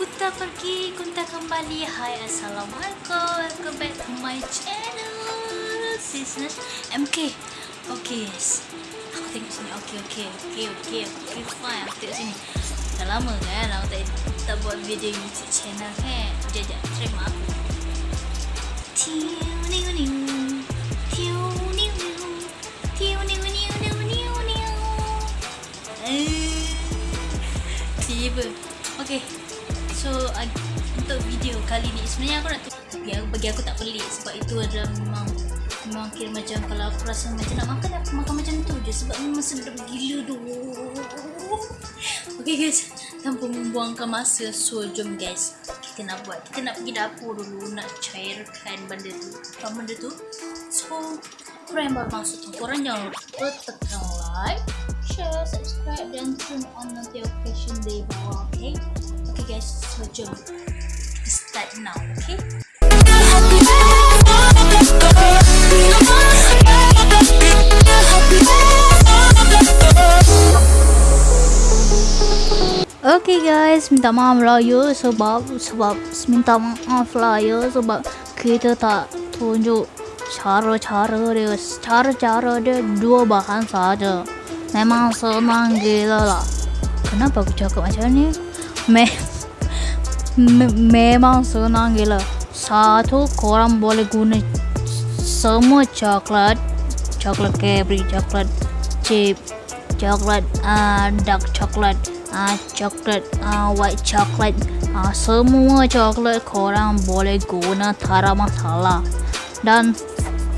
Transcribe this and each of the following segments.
Kunta pergi, Kunta kembali. Hai, Assalamualaikum. Welcome back to my channel. Sis MK. Okay. Aku tengok sini. Okay, okay, okay, okay, okay, fine. Aku tengok sini. Dah lama kan aku tak, tak buat video YouTube channel kan. Sekejap, sekejap. Try niu. Eh, Tiba. Okay. So uh, untuk video kali ni sebenarnya aku nak tapi bagi aku tak pelik sebab itu adalah memang memang kira macam kalau aku rasa macam nak makan aku makan macam tu je sebab memang sedap gila tu. Okay guys, tanpa membuangkan masa so jom guys. Kita nak buat. Kita nak pergi dapur dulu nak cairkan benda tu. Apa benda tu? So korang yang baru masuk tu. Korang jangan lupa tekan like share subscribe dan turn on notification di bawah okay okay guys so jom start now okay Okay guys, minta maaf lah ya sebab sebab minta maaf lah ya sebab kita tak tunjuk cara-cara dia, cara-cara dia dua bahan saja. Memang senang gila lah. Kenapa aku cakap macam ni? Me, me memang senang gila. Satu korang boleh guna semua coklat, coklat Cadbury, coklat chip, coklat uh, dark coklat uh, coklat uh, white coklat uh, semua coklat korang boleh guna tak masalah dan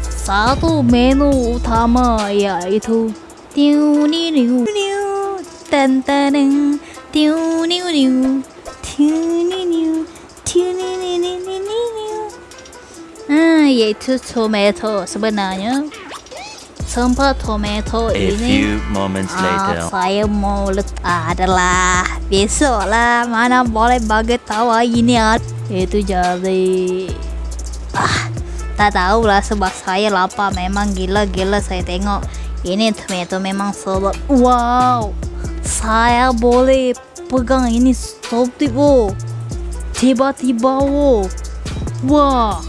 satu menu utama iaitu tiu ni niu niu tan tan tiu niu niu tiu ni niu tiu ni ni ni ni ni niu ah iaitu tomato sebenarnya Tempat tomato A ini few moments later. Ah, saya mau letak adalah besok lah mana boleh bagi tahu ini ah. Itu jadi ah tak tahu lah sebab saya lapar memang gila-gila saya tengok ini tomato memang sedap. Wow, saya boleh pegang ini stop tiba tiba-tiba wo. Wah,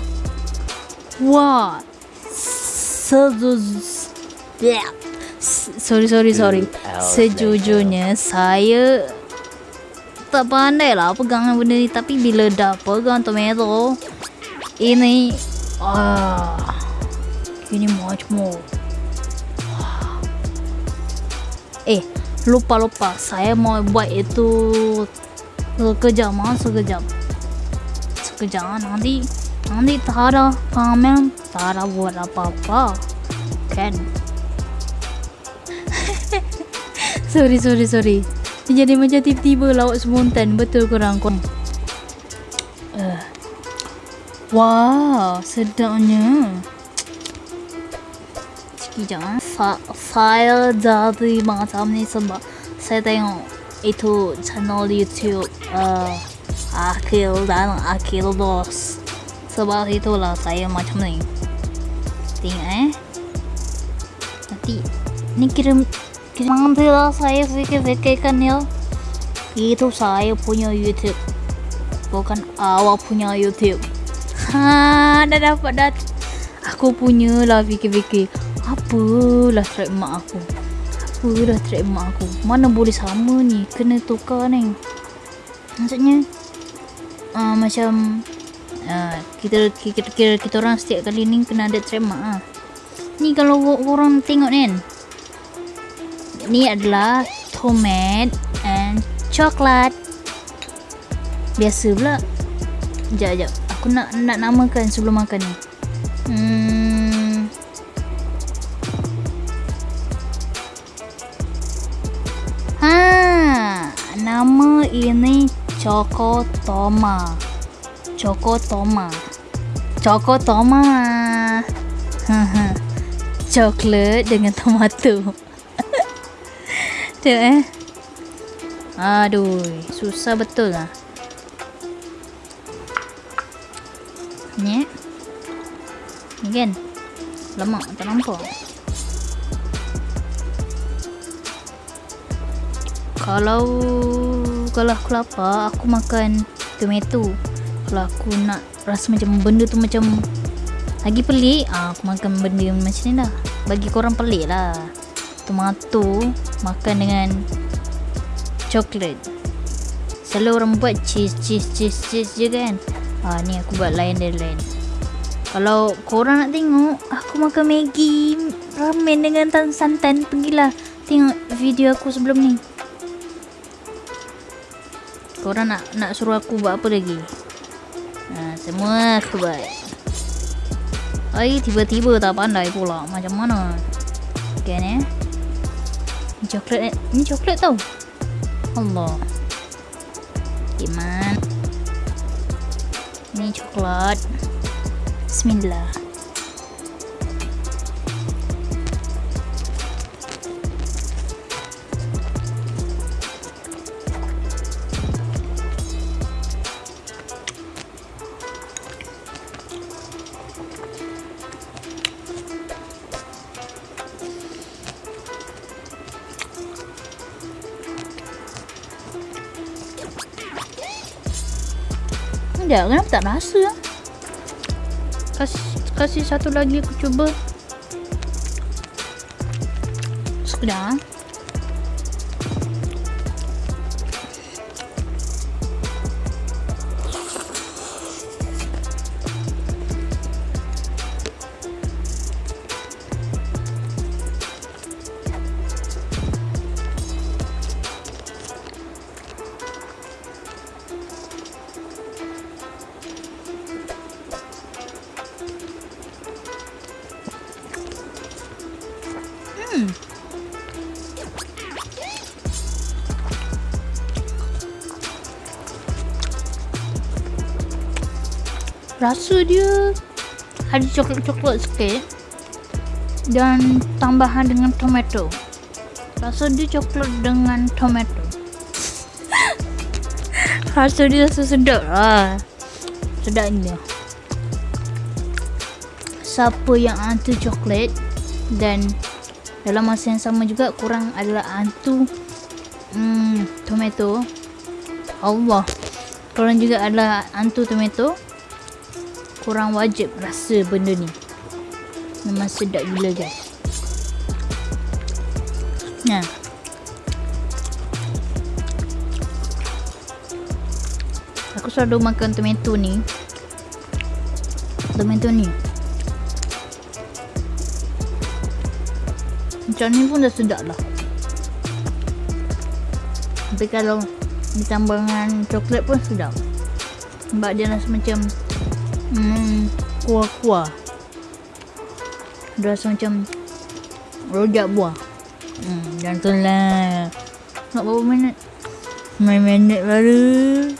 wah, sedu Yeah. Sorry sorry sorry. Sejujurnya saya tak pandai lah pegang benda ni tapi bila dah pegang tomato ini ah ini much more. Eh lupa lupa saya mau buat itu sekejap ah sekejap. Sekejap nanti nanti tak ada pamer tak ada buat apa-apa. Kan? Sorry sorry sorry. Dia jadi macam tiba-tiba lawak spontan betul korang korang uh. wow sedapnya. Sekejap ah. Sa saya jadi macam ni sebab saya tengok itu channel youtube uh, Akil dan Akil Dos sebab itulah saya macam ni. Tengok eh? Nanti ni kira Nanti lah saya fikir-fikirkan ya. Itu saya punya YouTube. Bukan awak punya YouTube. Ha, dah dapat dah. Aku punya lah fikir-fikir Apalah track mak aku. Apalah track mak aku. Mana boleh sama ni? Kena tukar ni. Maksudnya uh, Macam uh, kita, kita, kita, kita orang setiap kali ni Kena ada track mak lah Ni kalau orang tengok ni kan. Ni adalah tomat and coklat. Biasa pula. Sekejap sekejap. Aku nak nak namakan sebelum makan ni. Hmm ini Choco Toma. Choco Toma. Choco Toma. Coklat dengan tomato. Sekejap eh? Aduh Susah betul lah. Ni Ni kan? Lemak tak nampak kalau kalau aku lapar aku makan tomato. Kalau aku nak rasa macam benda tu macam lagi pelik ah, aku makan benda macam ni lah. Bagi korang pelik lah. Tomato makan dengan coklat. Selalu orang buat cheese cheese cheese cheese je kan. Ah, ni aku buat lain dari lain. Kalau korang nak tengok aku makan Maggi ramen dengan tan santan pergilah. Tengok video aku sebelum ni korang nak nak suruh aku buat apa lagi? Ha, semua aku buat. Ay, tiba-tiba tak pandai pula. Macam mana? Okay ni ni coklat ni coklat tau. Allah. Iman. Ni coklat. Bismillah Sekejap, kenapa tak rasa? Kasih, kasih satu lagi aku cuba. Sekejap. Rasa dia ada coklat-coklat sikit dan tambahan dengan tomato. Rasa dia coklat dengan tomato. Rasa dia rasa sedap lah. Sedap dia siapa yang anti coklat dan dalam masa yang sama juga kurang adalah antu hmm, tomato. Allah. Korang juga adalah antu tomato korang wajib rasa benda ni. Memang sedap gila guys. Nah. Aku selalu makan tomato ni. Tomato ni. Macam ni pun dah sedap lah. Tapi kalau ditambah dengan coklat pun sedap. Sebab dia rasa macam kuah-kuah. Rasa macam rojak buah. Hmm, dan tu lah. Nak berapa minit? 9 minit baru.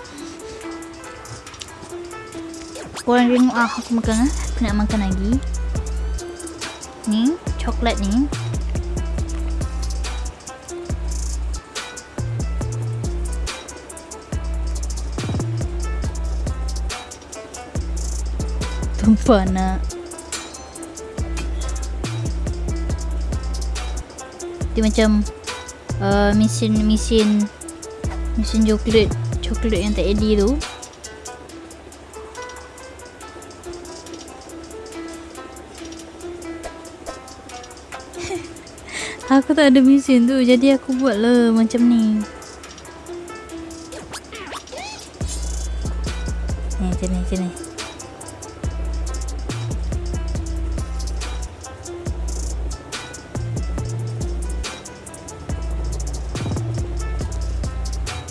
Korang tengok ah, aku makan ah. Aku nak makan lagi. Ni, coklat ni. Nak. Dia macam uh, mesin mesin mesin coklat coklat yang tak eddy tu. Aku tak ada mesin tu jadi aku buat lah macam ni. Ni macam ni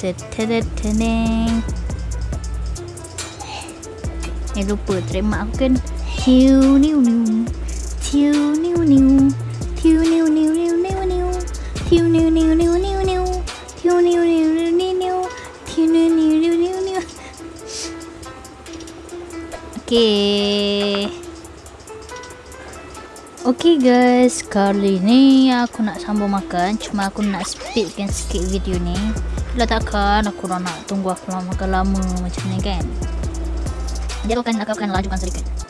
Teneng Eh lupa trademark aku kan Tiu niu niu Tiu niu niu Tiu niu niu niu niu niu Tiu niu niu niu niu niu Tiu niu niu niu niu niu Tiu niu niu niu niu niu Okay Okay guys, kali ni aku nak sambung makan Cuma aku nak speedkan sikit video ni lah takkan aku nak tunggu aku lama makan lama macam ni kan? Dia akan akan lajukan sedikit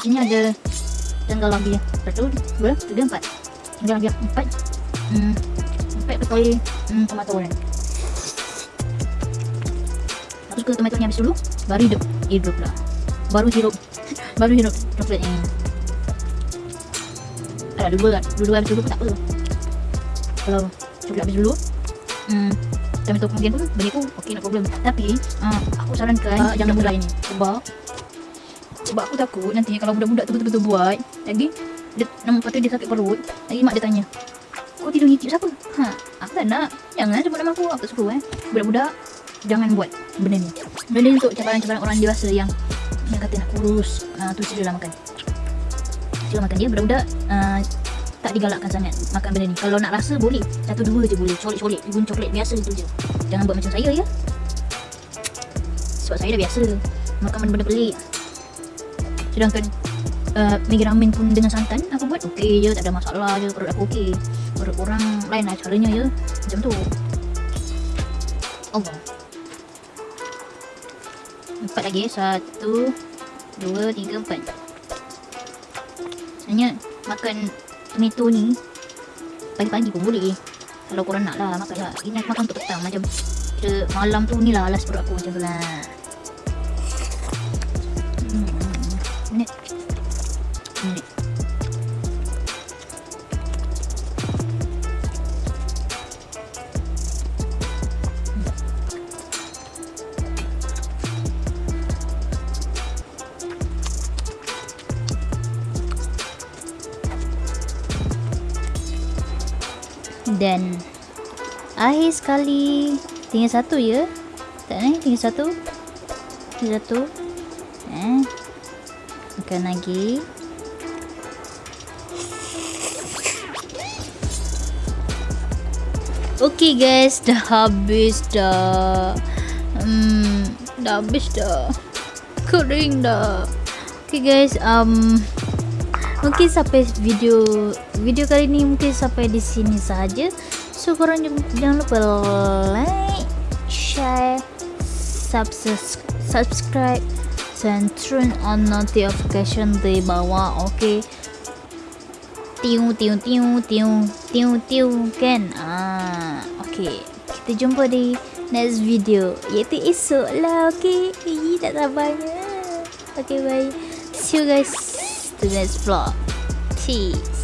sini ada tanggal lagi ya. Satu, dua, tiga, empat. Tanggal lagi empat. Hmm, empat pakai hmm, tomato kan. Terus ke tomato ni habis dulu, baru hidup hidup lah. Baru hidup, baru hidup coklat ni. Ada dua kan, dua habis dulu pun tak apa. Kalau coklat habis dulu, hmm, tomato kemudian pun bagi aku okey no problem. Tapi uh, aku sarankan uh, jangan mulai ni sebab sebab aku takut nanti kalau budak-budak tu betul-betul buat lagi dia nampak tu dia sakit perut lagi mak dia tanya kau tidur ngicip siapa? Ha aku tak nak. Jangan sebut nama aku? Aku tak suruh eh. Budak-budak jangan buat benda ni. Benda ni untuk cabaran-cabaran orang dewasa yang yang kata nak kurus. Uh, tu silalah makan. Sila makan dia budak-budak uh, tak digalakkan sangat makan benda ni. Kalau nak rasa boleh. Satu dua je boleh. Colik-colik pun coklat biasa tu je. Jangan buat macam saya ya. Sebab saya dah biasa makan benda-benda pelik. Sedangkan uh, Maggi ramen pun dengan santan Aku buat okey je. Tak ada masalah je. Perut aku okey orang lain lah caranya je Macam tu. Allah. Empat lagi. Satu Dua Tiga Empat. Sebenarnya Makan Tomato ni Pagi-pagi pun boleh. Kalau korang nak lah Makan lah. Ini aku makan untuk petang Macam malam tu ni lah Alas perut aku macam tu lah Dan akhir sekali tinggal satu ya. Tak ni tinggal satu. Tinggal satu. Eh. Makan lagi. Okay guys, dah habis dah. Hmm, dah habis dah. Kering dah. Okay guys, um mungkin sampai video video kali ni mungkin sampai di sini saja. So korang jangan, lupa like, share, subscribe, subscribe dan turn on notification di bawah. Okay. Tiu tiu tiu tiu tiu tiu kan. Ah, okay. Kita jumpa di next video iaitu esok lah. Okay. Ih, tak sabarnya. Okay, bye. See you guys to next vlog. Peace.